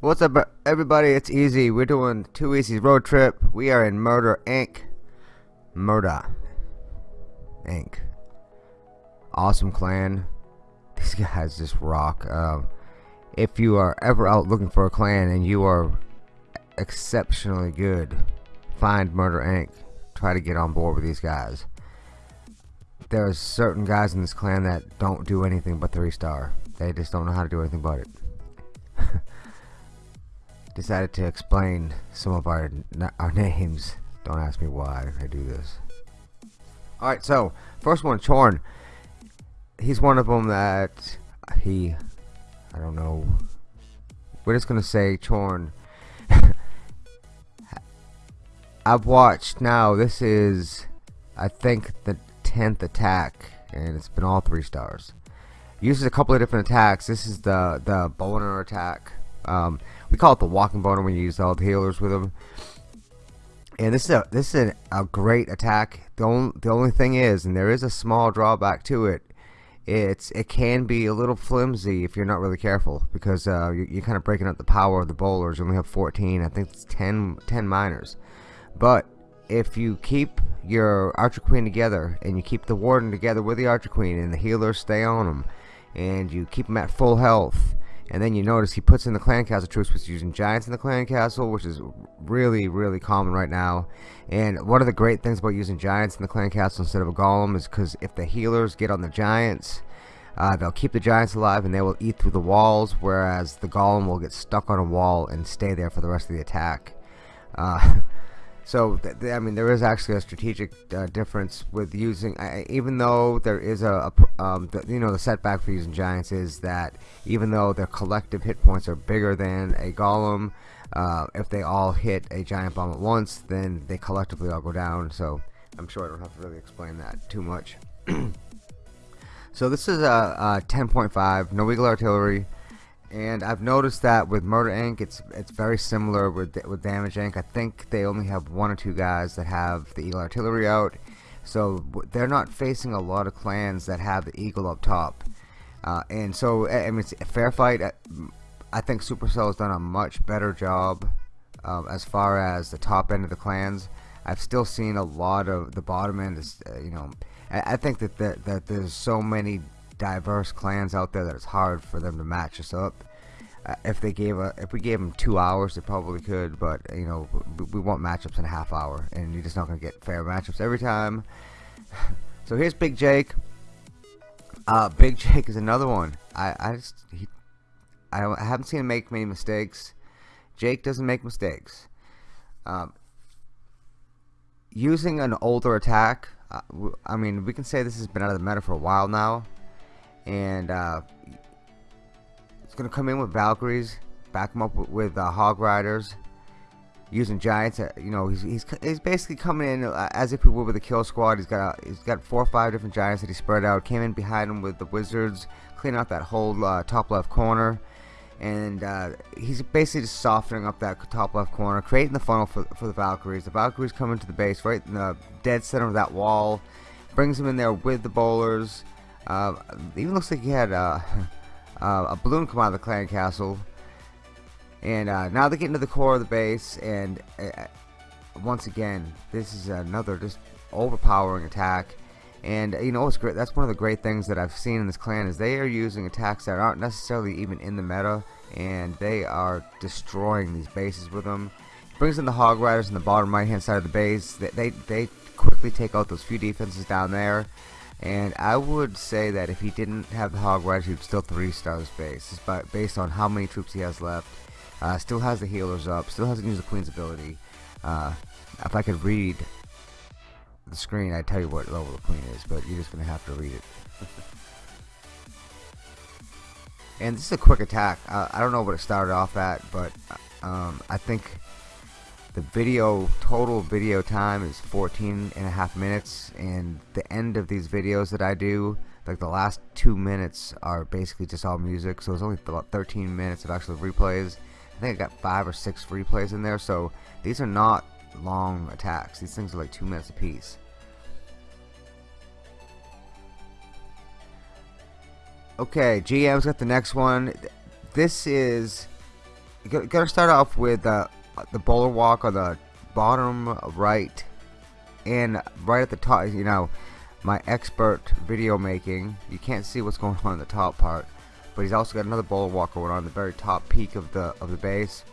What's up everybody, it's Easy. We're doing Too Easy's road trip. We are in Murder Inc. Murder Inc. Awesome clan. These guys just rock. Um, if you are ever out looking for a clan and you are exceptionally good, find Murder Inc. Try to get on board with these guys. There's certain guys in this clan that don't do anything but 3 star. They just don't know how to do anything but it. decided to explain some of our our names. Don't ask me why I do this. Alright, so, first one, Chorn. He's one of them that he, I don't know, we're just to say Chorn. I've watched now, this is, I think, the 10th attack, and it's been all 3 stars. Uses a couple of different attacks. This is the, the boner attack. Um, we call it the walking boner when you use all the healers with them. And this is a this is a, a great attack. The only the only thing is, and there is a small drawback to it. It's it can be a little flimsy if you're not really careful because uh, you're, you're kind of breaking up the power of the bowlers. You only have 14. I think it's 10 10 miners. But if you keep your Archer Queen together and you keep the Warden together with the Archer Queen and the healers stay on them and you keep them at full health and then you notice he puts in the clan castle troops which is using giants in the clan castle which is really really common right now. And one of the great things about using giants in the clan castle instead of a golem is because if the healers get on the giants uh, they'll keep the giants alive and they will eat through the walls whereas the golem will get stuck on a wall and stay there for the rest of the attack. Uh, So, I mean, there is actually a strategic uh, difference with using, even though there is a, a um, the, you know, the setback for using giants is that even though their collective hit points are bigger than a golem, uh, if they all hit a giant bomb at once, then they collectively all go down. So, I'm sure I don't have to really explain that too much. so, this is a, a 10.5, no eagle artillery and I've noticed that with Murder Inc. it's it's very similar with with Damage Inc. I think they only have one or two guys that have the Eagle Artillery out so they're not facing a lot of clans that have the Eagle up top uh, and so I mean it's a fair fight uh, I think Supercell has done a much better job um, as far as the top end of the clans I've still seen a lot of the bottom end is uh, you know I, I think that, that that there's so many diverse clans out there that it's hard for them to match us up. Uh, if they gave a, if we gave them two hours, they probably could. But you know, we, we want matchups in a half hour, and you're just not gonna get fair matchups every time. so here's Big Jake. Uh, Big Jake is another one. I, I just he, I, I haven't seen him make many mistakes. Jake doesn't make mistakes. Um, using an older attack, uh, I mean, we can say this has been out of the meta for a while now and uh, it's gonna come in with Valkyries back him up with, uh, Hog Riders using Giants uh, you know he's, he's, he's basically coming in uh, as if he would with a kill squad. He's got he's got four or five different Giants that he spread out came in behind him with the Wizards cleaning out that whole uh, top left corner and uh, he's basically just softening up that top left corner creating the funnel for, for the Valkyries. The Valkyries come into the base right in the dead center of that wall brings them in there with the bowlers uh, even looks like he had uh, uh, a balloon come out of the clan castle. And uh, now they're getting to the core of the base, and uh, once again, this is another just overpowering attack. And you know what's great? That's one of the great things that I've seen in this clan is they are using attacks that aren't necessarily even in the meta, and they are destroying these bases with them. Brings in the Hog Riders in the bottom right hand side of the base. They, they, they quickly take out those few defenses down there and I would say that if he didn't have the Hog Riders, he'd still three stars base, but based on how many troops he has left. Uh, still has the healers up, still hasn't used the Queen's ability. Uh, if I could read the screen, I'd tell you what level the Queen is, but you're just gonna have to read it. and this is a quick attack. Uh, I don't know what it started off at, but um, I think the video total video time is 14 and a half minutes and the end of these videos that I do like the last two minutes are basically just all music so it's only about 13 minutes of actual replays. I think I got five or six replays in there so these are not long attacks. These things are like two minutes apiece. Okay GM's got the next one. This is gonna start off with uh, the bowler walk on the bottom right and right at the top you know my expert video making you can't see what's going on in the top part but he's also got another bowler walk going on the very top peak of the of the base.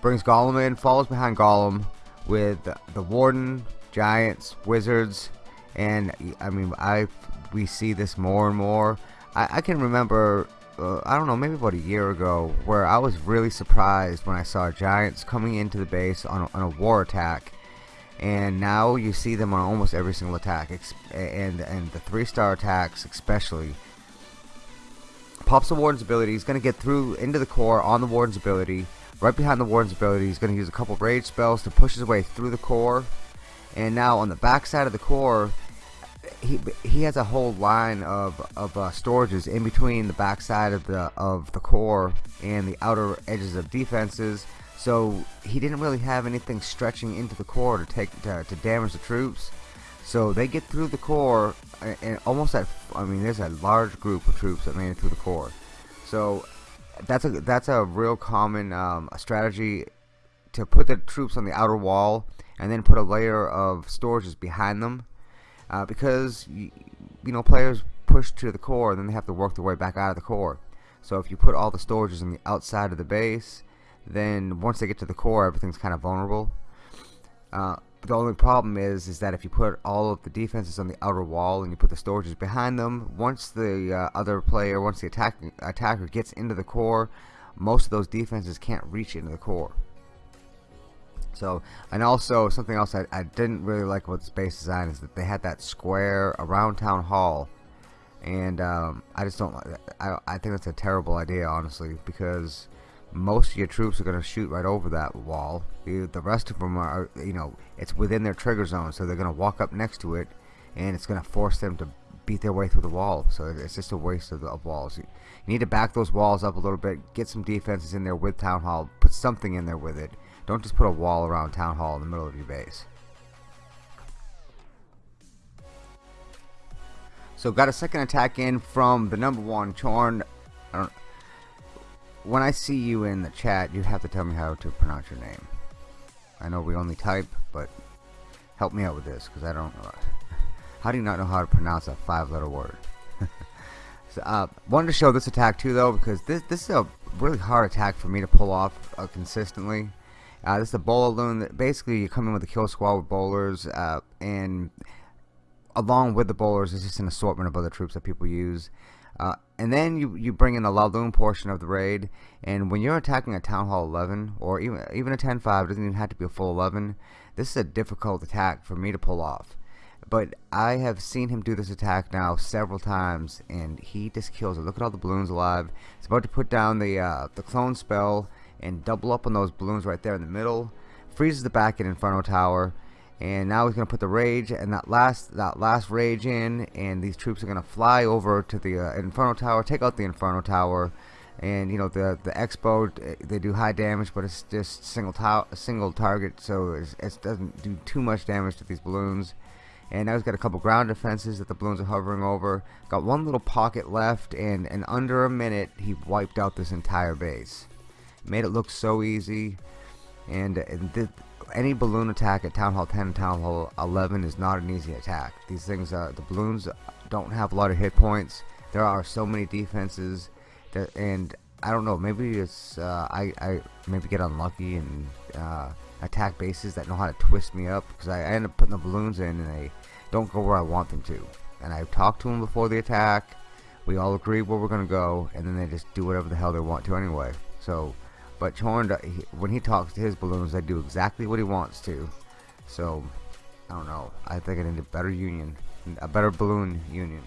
Brings golem in follows behind golem with the warden giants wizards and I mean I we see this more and more. I, I can remember uh, I don't know maybe about a year ago where I was really surprised when I saw giants coming into the base on a, on a war attack. And now you see them on almost every single attack and and the three star attacks especially. Pops the warden's ability he's gonna get through into the core on the warden's ability. Right behind the warden's ability he's gonna use a couple rage spells to push his way through the core. And now on the back side of the core he he has a whole line of of uh, storages in between the backside of the of the core and the outer edges of defenses. So he didn't really have anything stretching into the core to take to, to damage the troops. So they get through the core and almost at I mean there's a large group of troops that made it through the core. So that's a that's a real common um, strategy to put the troops on the outer wall and then put a layer of storages behind them uh, because you, you know players push to the core and then they have to work their way back out of the core. So if you put all the storages on the outside of the base then once they get to the core everything's kind of vulnerable. Uh, the only problem is is that if you put all of the defenses on the outer wall and you put the storages behind them once the uh, other player once the attack, attacker gets into the core most of those defenses can't reach into the core so, and also something else I, I didn't really like about space design is that they had that square around town hall, and um, I just don't. Like I I think that's a terrible idea, honestly, because most of your troops are going to shoot right over that wall. The, rest of them are, you know, it's within their trigger zone, so they're going to walk up next to it, and it's going to force them to beat their way through the wall. So it's just a waste of, the, of walls. You need to back those walls up a little bit, get some defenses in there with Town Hall, put something in there with it, don't just put a wall around Town Hall in the middle of your base. So got a second attack in from the number one Chorn. I when I see you in the chat, you have to tell me how to pronounce your name. I know we only type, but help me out with this because I don't know. How do you not know how to pronounce a five-letter word? so, uh, wanted to show this attack too, though, because this this is a really hard attack for me to pull off uh, consistently. Uh, this is a bowler loon. Basically, you come in with a kill squad with bowlers, uh, and along with the bowlers, it's just an assortment of other troops that people use. Uh, and then you you bring in the Laloon portion of the raid, and when you're attacking a Town Hall 11 or even even a 10-5, it doesn't even have to be a full 11. This is a difficult attack for me to pull off. But I have seen him do this attack now several times, and he just kills it. Look at all the balloons alive. He's about to put down the uh, the clone spell and double up on those balloons right there in the middle. Freezes the back in Inferno Tower. And now he's to put the rage and that last that last rage in, and these troops are to fly over to the uh, Inferno Tower, take out the Inferno Tower, and you know the the Expo they do high damage, but it's just single tower, single target, so it doesn't do too much damage to these balloons. And now he's got a couple ground defenses that the balloons are hovering over. Got one little pocket left, and in under a minute he wiped out this entire base made it look so easy. And, and any balloon attack at Town Hall 10 and Town Hall 11 is not an easy attack. These things uh, the balloons don't have a lot of hit points. There are so many defenses that, and I don't know maybe it's uh, I, I maybe get unlucky and uh, attack bases that know how to twist me up because I, I end up putting the balloons in and they don't go where I want them to. And I've talked to them before the attack. We all agree where we're gonna go and then they just do whatever the hell they want to anyway. So but Chorn, when he talks to his balloons, they do exactly what he wants to. So, I don't know. I think I need a better union, a better balloon union.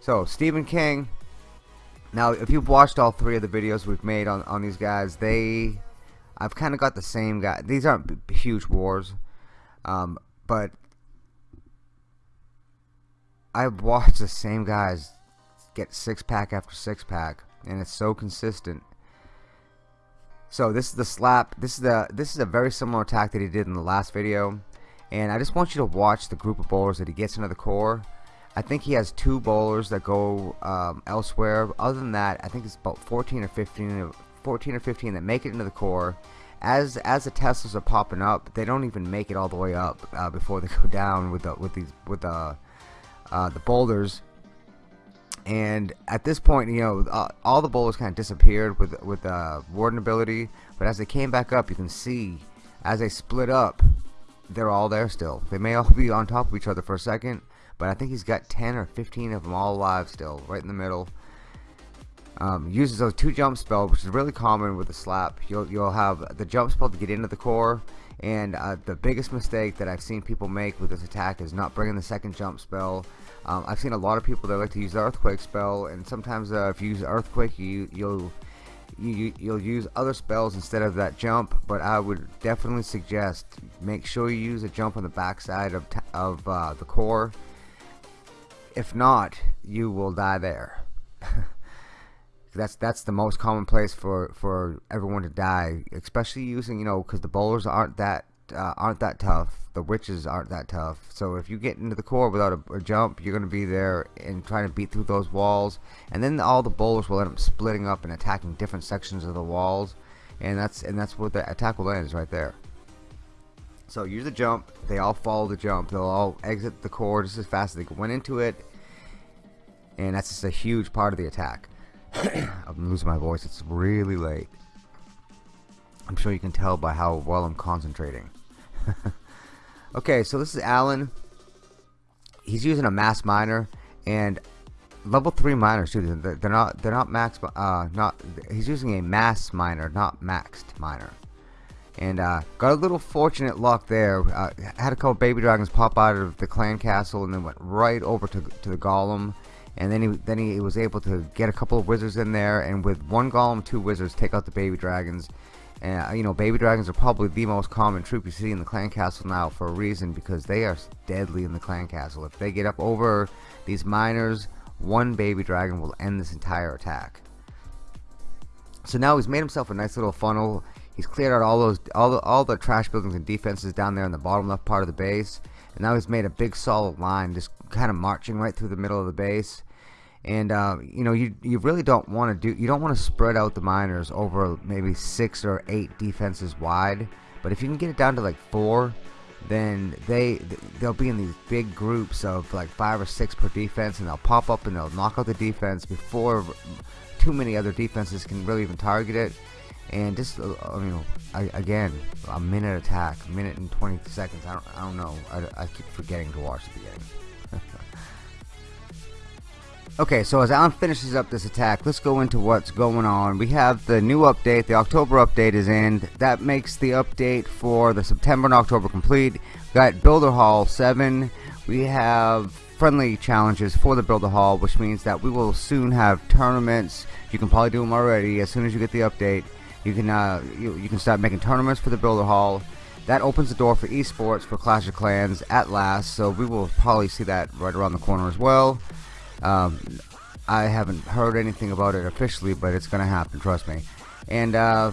So, Stephen King. Now, if you've watched all three of the videos we've made on, on these guys, they... I've kind of got the same guy. These aren't huge wars. Um, but I've watched the same guys get six pack after six pack and it's so consistent. So this is the slap this is the this is a very similar attack that he did in the last video and I just want you to watch the group of bowlers that he gets into the core. I think he has two bowlers that go um, elsewhere. Other than that I think it's about 14 or 15 14 or 15 that make it into the core. As as the Teslas are popping up they don't even make it all the way up uh, before they go down with the with these with the uh, the boulders and at this point you know uh, all the boulders kind of disappeared with with uh, warden ability. But as they came back up you can see as they split up they're all there still. They may all be on top of each other for a second but I think he's got 10 or 15 of them all alive still right in the middle um, uses those two jump spells which is really common with the slap. You'll, you'll have the jump spell to get into the core and uh, the biggest mistake that I've seen people make with this attack is not bringing the second jump spell. Um, I've seen a lot of people that like to use the earthquake spell and sometimes uh, if you use earthquake you, you'll you, you'll use other spells instead of that jump but I would definitely suggest make sure you use a jump on the backside of, of uh, the core. If not you will die there that's that's the most common place for for everyone to die especially using you know because the bowlers aren't that uh, aren't that tough. The witches aren't that tough. So if you get into the core without a, a jump you're gonna be there and trying to beat through those walls. And then all the bowlers will end up splitting up and attacking different sections of the walls. And that's and that's where the attack will end is right there. So use the jump they all follow the jump. They'll all exit the core just as fast as they went into it. And that's just a huge part of the attack I'm losing my voice. It's really late. I'm sure you can tell by how well I'm concentrating. okay, so this is Alan. He's using a mass miner and level three miners too. They're not. They're not max. Uh, not. He's using a mass miner, not maxed miner. And uh, got a little fortunate luck there. Uh, had a couple baby dragons pop out of the clan castle and then went right over to to the golem and then he then he was able to get a couple of wizards in there and with one golem two wizards take out the baby dragons. And uh, you know baby dragons are probably the most common troop you see in the clan castle now for a reason because they are deadly in the clan castle. If they get up over these miners one baby dragon will end this entire attack. So now he's made himself a nice little funnel. He's cleared out all those all the, all the trash buildings and defenses down there in the bottom left part of the base. And now he's made a big solid line just kind of marching right through the middle of the base. And uh, you know you you really don't want to do you don't want to spread out the miners over maybe six or eight defenses wide. But if you can get it down to like four then they they'll be in these big groups of like five or six per defense and they'll pop up and they'll knock out the defense before too many other defenses can really even target it. And just uh, you know again a minute attack minute and 20 seconds I don't, I don't know. I, I keep forgetting to watch the beginning Okay, so as Alan finishes up this attack, let's go into what's going on. We have the new update, the October update is in. That makes the update for the September and October complete. We got Builder Hall 7. We have friendly challenges for the Builder Hall, which means that we will soon have tournaments. You can probably do them already as soon as you get the update. You can uh, you, you can start making tournaments for the Builder Hall. That opens the door for esports for Clash of Clans at last, so we will probably see that right around the corner as well. Um, I haven't heard anything about it officially, but it's gonna happen. Trust me. And uh,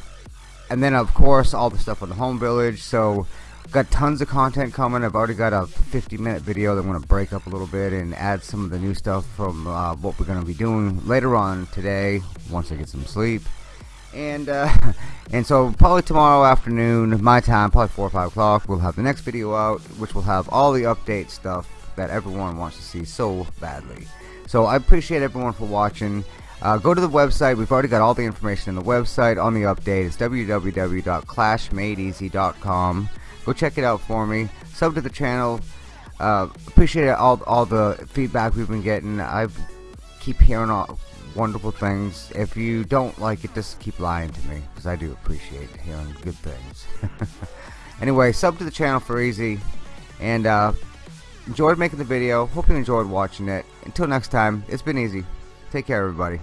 and then of course all the stuff on the home village. So got tons of content coming. I've already got a 50 minute video that I'm gonna break up a little bit and add some of the new stuff from uh, what we're gonna be doing later on today once I get some sleep. And uh, and so probably tomorrow afternoon, my time, probably four or five o'clock, we'll have the next video out, which will have all the update stuff that everyone wants to see so badly. So I appreciate everyone for watching. Uh, go to the website. We've already got all the information in the website on the update. It's www.clashmadeeasy.com. Go check it out for me. Sub to the channel. Uh, appreciate all all the feedback we've been getting. I keep hearing all wonderful things. If you don't like it, just keep lying to me because I do appreciate hearing good things. anyway, sub to the channel for easy, and uh, enjoyed making the video. Hope you enjoyed watching it. Until next time, it's been easy. Take care, everybody.